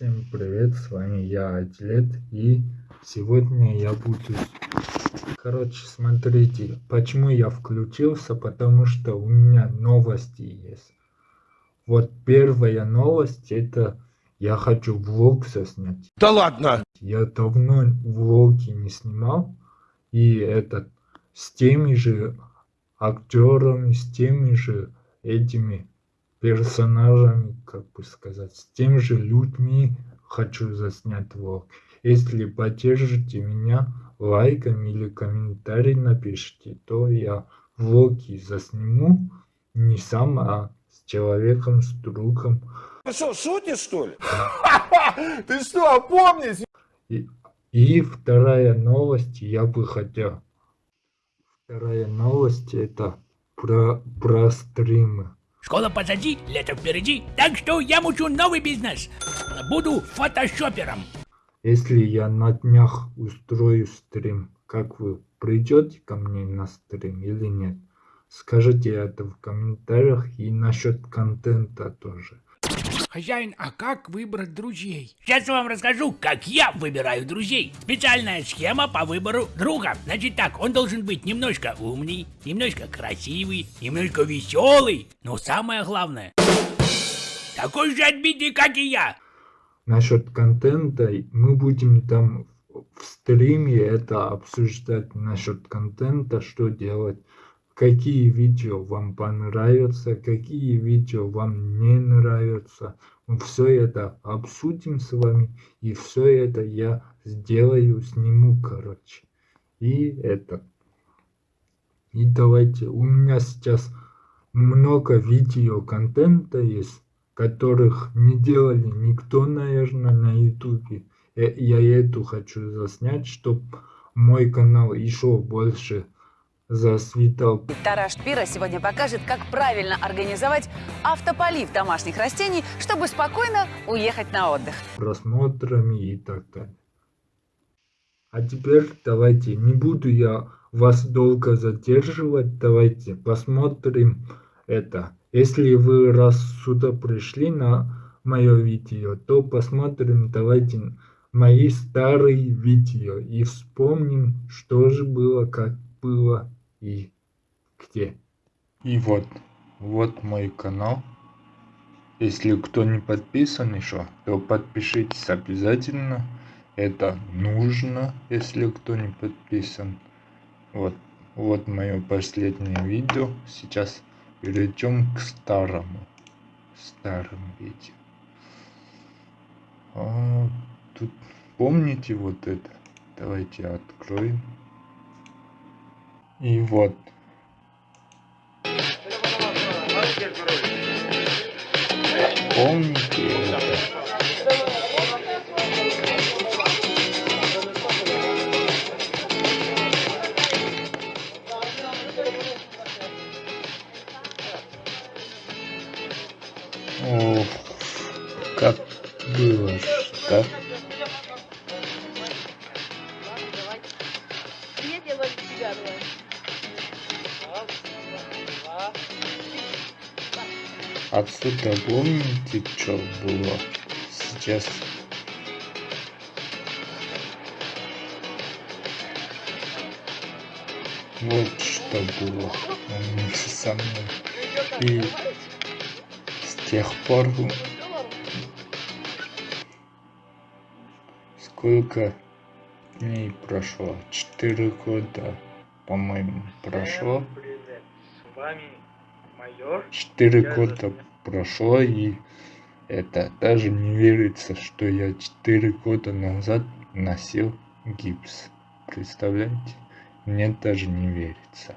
Всем привет, с вами я, Атлет, и сегодня я буду... Короче, смотрите, почему я включился, потому что у меня новости есть. Вот первая новость, это я хочу влог заснять. Да ладно! Я давно влоги не снимал, и этот, с теми же актерами, с теми же этими персонажами, как бы сказать, с теми же людьми хочу заснять влог. Если поддержите меня лайком или комментарий напишите, то я влоги засниму не сам, а с человеком, с другом. Ты что, шутишь, что ли? Ты что, опомнись? И, и вторая новость, я бы хотел. Вторая новость это про, про стримы. Школа позади, лето впереди, так что я мучу новый бизнес. Буду фотошопером. Если я на днях устрою стрим, как вы придете ко мне на стрим или нет? Скажите это в комментариях и насчет контента тоже. Хозяин, а как выбрать друзей? Сейчас я вам расскажу, как я выбираю друзей. Специальная схема по выбору друга. Значит так, он должен быть немножко умный, немножко красивый, немножко веселый. Но самое главное, такой же отбитый, как и я. Насчет контента мы будем там в стриме это обсуждать насчет контента, что делать какие видео вам понравятся, какие видео вам не нравятся. Мы все это обсудим с вами, и все это я сделаю, сниму, короче. И это. И давайте, у меня сейчас много видео контента есть, которых не делали никто, наверное, на ютубе. Я эту хочу заснять, чтобы мой канал еще больше засветал. Тараш Пира сегодня покажет, как правильно организовать автополив домашних растений, чтобы спокойно уехать на отдых. Просмотрами и так далее. А теперь давайте, не буду я вас долго задерживать, давайте посмотрим это. Если вы раз сюда пришли на мое видео, то посмотрим, давайте мои старые видео и вспомним, что же было, как было и где. И вот, вот мой канал. Если кто не подписан еще, то подпишитесь обязательно. Это нужно, если кто не подписан. Вот, вот мое последнее видео. Сейчас перейдем к старому, старому видео. А, тут помните вот это? Давайте откроем. И вот. Помните это? Ох, как было, что? Отсюда помните, что было сейчас? Вот что было вместе со мной. И с тех пор сколько дней прошло? Четыре года, по-моему, прошло. С вами Четыре года прошло и это даже не верится, что я четыре года назад носил гипс. Представляете? Мне даже не верится.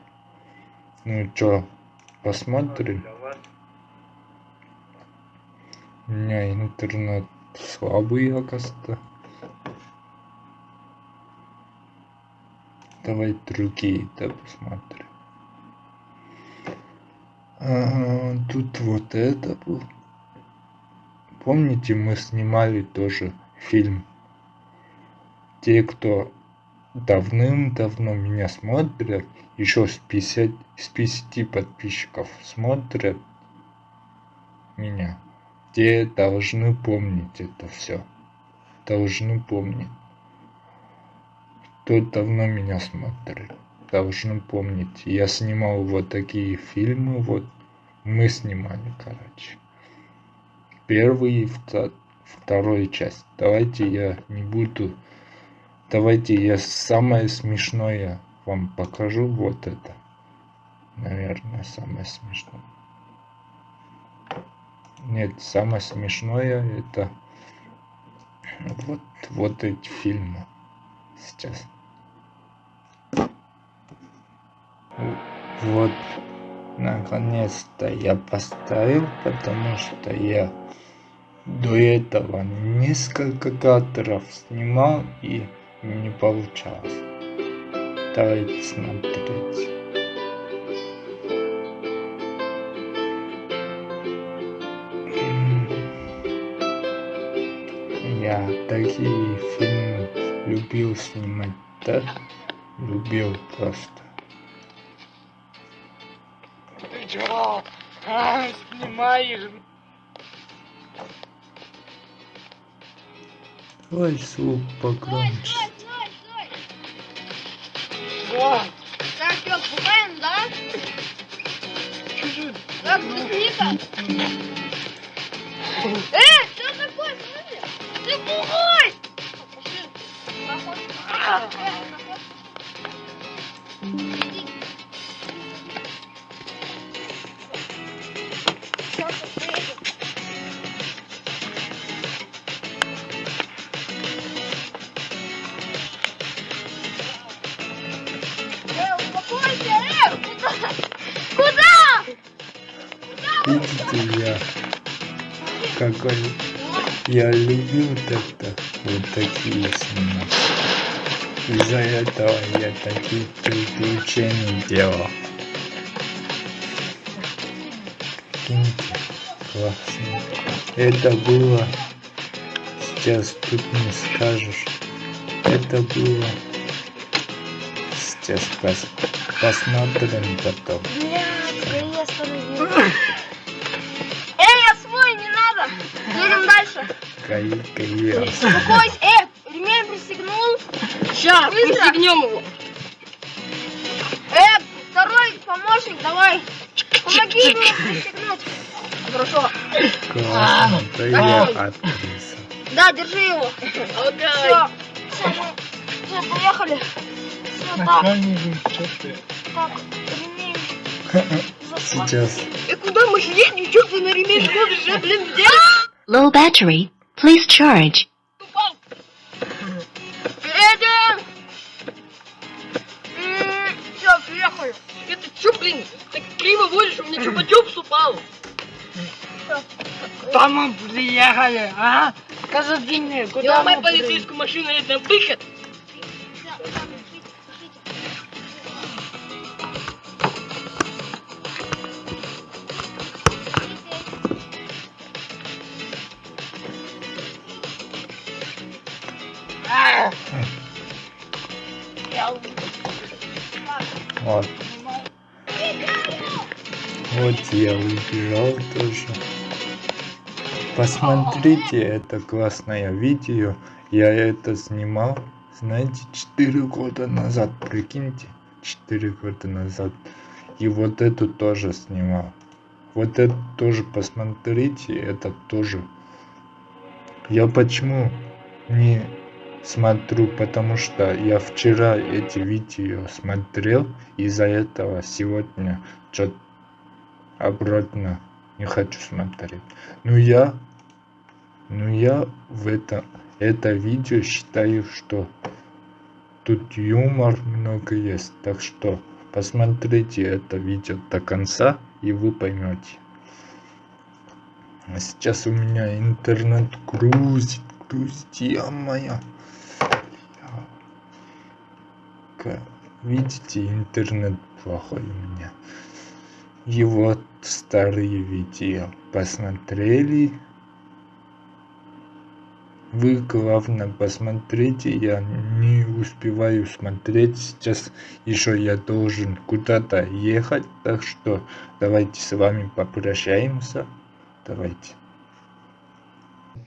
Ну чё, посмотрим. У меня интернет слабый, оказывается. Давай другие, да, посмотрим. Тут вот это был. Помните, мы снимали тоже фильм. Те, кто давным-давно меня смотрят, еще с 50, с 50 подписчиков смотрят меня. те должны помнить это все. Должны помнить. Кто давно меня смотрит, должны помнить. Я снимал вот такие фильмы, вот мы снимали, короче. Первый и второй часть. Давайте я не буду... Давайте я самое смешное вам покажу. Вот это. Наверное, самое смешное. Нет, самое смешное это вот, вот эти фильмы сейчас. Вот, наконец-то я поставил, потому что я до этого несколько кадров снимал и не получалось. Давайте смотреть. Я такие фильмы любил снимать, так? Любил просто. А, снимаешь? Ой, звук погромче. О, Так, что, пугаем, да? чуть-чуть. Так, Ника. Э, что такое? Смотри. Ты пугай! Пошли. Проход. Э, Видите, я какой я любил тогда вот такие снимать. Из-за этого я такие приключения делал. Прикиньте, классно. Это было, сейчас тут не скажешь, это было, сейчас пос, посмотрим потом. Блядь, я остановил. Кай- Успокойся. Э, ремень пристегнул. Сейчас, Быстро. пристегнем его. Э, второй помощник, давай. Помоги ему пристегнуть. Хорошо. Классно, да я актриса. Да, держи его. Ага. Все, все, мы все, поехали. Все, так, так, ремень. Сейчас И куда мы едем? Чё ты на ремень смотришь? Я, блин, где? Low battery. Please charge. Едем. Все, приехали. Это чё, блин? Так криво водишь, у меня чупа-чупс упал. Куда мы приехали, а? Скажи мне, куда мы полицейскую машину, это выход. Я убежал тоже. Посмотрите, это классное видео. Я это снимал, знаете, 4 года назад. Прикиньте, 4 года назад. И вот эту тоже снимал. Вот это тоже посмотрите, это тоже. Я почему не смотрю, потому что я вчера эти видео смотрел, из-за этого сегодня что-то обратно не хочу смотреть. Ну я, ну я в это, это видео считаю, что тут юмор много есть, так что посмотрите это видео до конца и вы поймете. А сейчас у меня интернет грузит, грузит, моя. Видите, интернет плохой у меня. И вот старые видео посмотрели. Вы, главное, посмотрите, я не успеваю смотреть, сейчас еще я должен куда-то ехать, так что давайте с вами попрощаемся, давайте.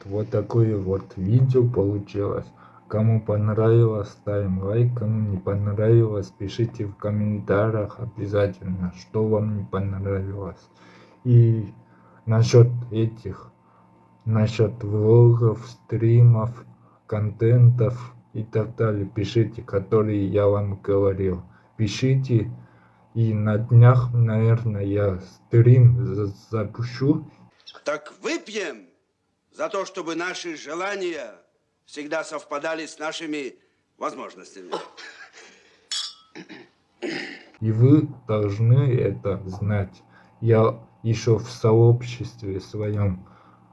Вот такое вот видео получилось. Кому понравилось, ставим лайк, кому не понравилось, пишите в комментариях обязательно, что вам не понравилось. И насчет этих, насчет влогов, стримов, контентов и так далее, пишите, которые я вам говорил. Пишите, и на днях, наверное, я стрим запущу. Так выпьем за то, чтобы наши желания всегда совпадали с нашими возможностями. И вы должны это знать. Я еще в сообществе своем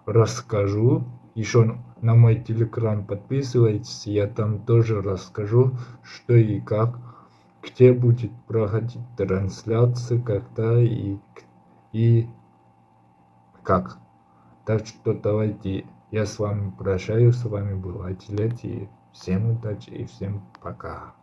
расскажу. Еще на мой телеграм подписывайтесь, я там тоже расскажу, что и как, где будет проходить трансляция, когда и, и как. Так что давайте я с вами прощаюсь, с вами был Атилет, и всем удачи и всем пока.